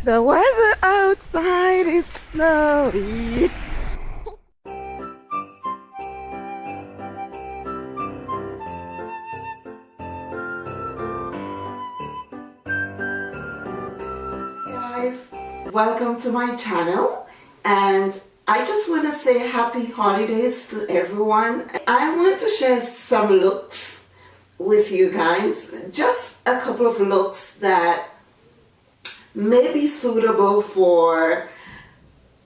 The weather outside is snowy. Guys, welcome to my channel and I just want to say happy holidays to everyone. I want to share some looks with you guys. Just a couple of looks that may be suitable for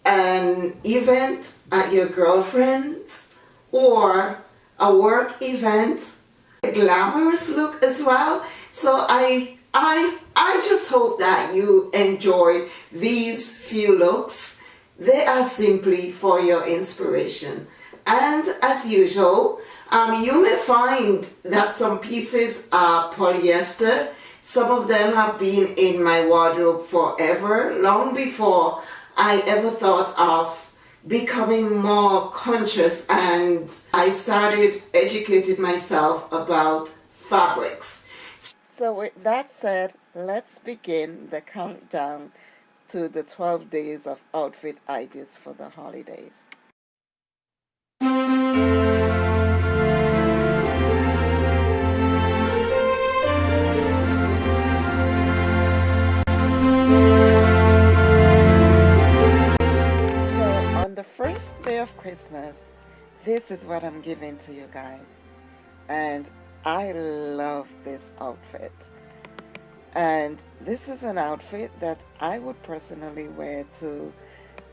an event at your girlfriend's or a work event. A glamorous look as well. So I, I, I just hope that you enjoy these few looks they are simply for your inspiration. And as usual, um, you may find that some pieces are polyester. Some of them have been in my wardrobe forever, long before I ever thought of becoming more conscious and I started educating myself about fabrics. So with that said, let's begin the countdown to the 12 days of outfit ideas for the holidays. Christmas, this is what I'm giving to you guys. And I love this outfit. And this is an outfit that I would personally wear to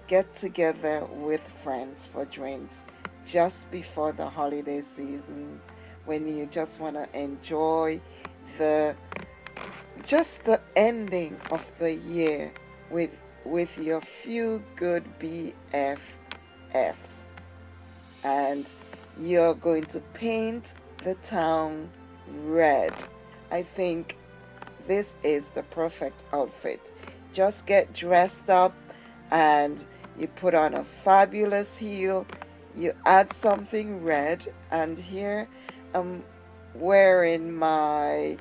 get together with friends for drinks just before the holiday season when you just want to enjoy the just the ending of the year with with your few good BFFs and you're going to paint the town red. I think this is the perfect outfit. Just get dressed up and you put on a fabulous heel. You add something red and here I'm wearing my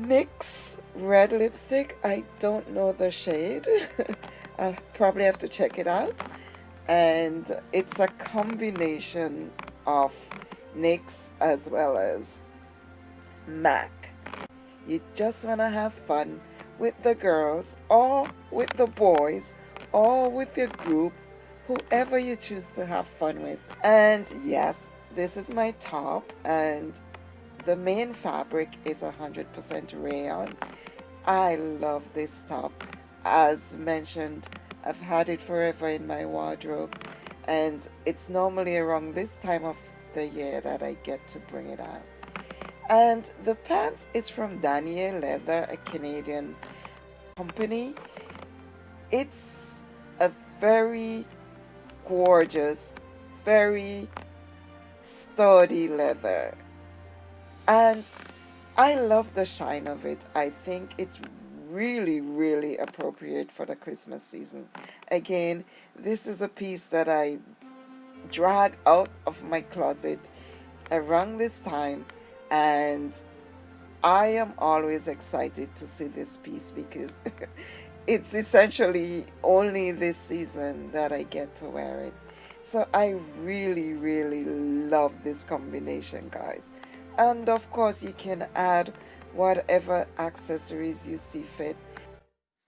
NYX red lipstick. I don't know the shade. I'll probably have to check it out and it's a combination of NYX as well as MAC you just want to have fun with the girls or with the boys or with your group, whoever you choose to have fun with. And yes, this is my top and the main fabric is 100% rayon. I love this top. As mentioned, I've had it forever in my wardrobe and it's normally around this time of the year that I get to bring it out. And the pants is from Danier Leather a Canadian company. It's a very gorgeous very sturdy leather. And I love the shine of it. I think it's really really appropriate for the Christmas season again this is a piece that I drag out of my closet around this time and I am always excited to see this piece because it's essentially only this season that I get to wear it. So I really, really love this combination, guys. And of course, you can add whatever accessories you see fit.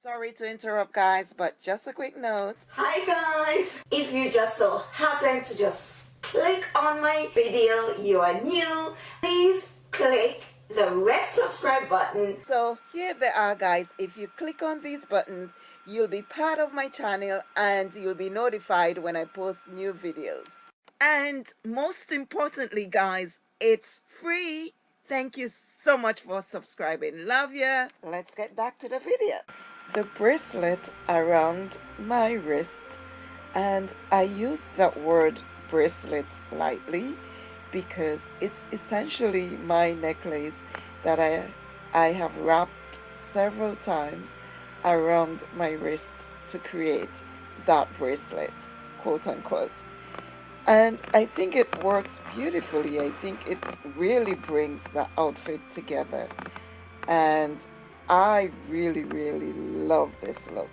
Sorry to interrupt, guys, but just a quick note. Hi, guys. If you just so happen to just click on my video, you are new, please click the red subscribe button. So here they are guys. If you click on these buttons, you'll be part of my channel and you'll be notified when I post new videos. And most importantly guys, it's free. Thank you so much for subscribing. Love ya. Let's get back to the video. The bracelet around my wrist and I use that word bracelet lightly because it's essentially my necklace that I, I have wrapped several times around my wrist to create that bracelet, quote unquote. And I think it works beautifully. I think it really brings the outfit together. And I really, really love this look.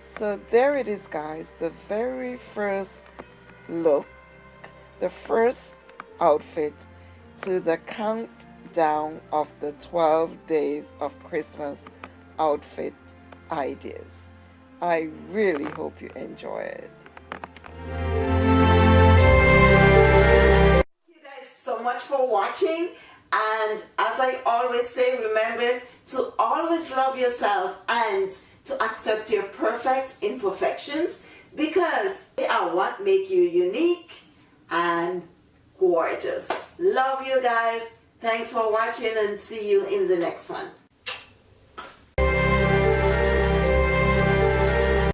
So there it is, guys. The very first look, the first outfit to the countdown of the 12 days of Christmas outfit ideas. I really hope you enjoy it. For watching and as I always say remember to always love yourself and to accept your perfect imperfections because they are what make you unique and gorgeous. Love you guys. Thanks for watching and see you in the next one.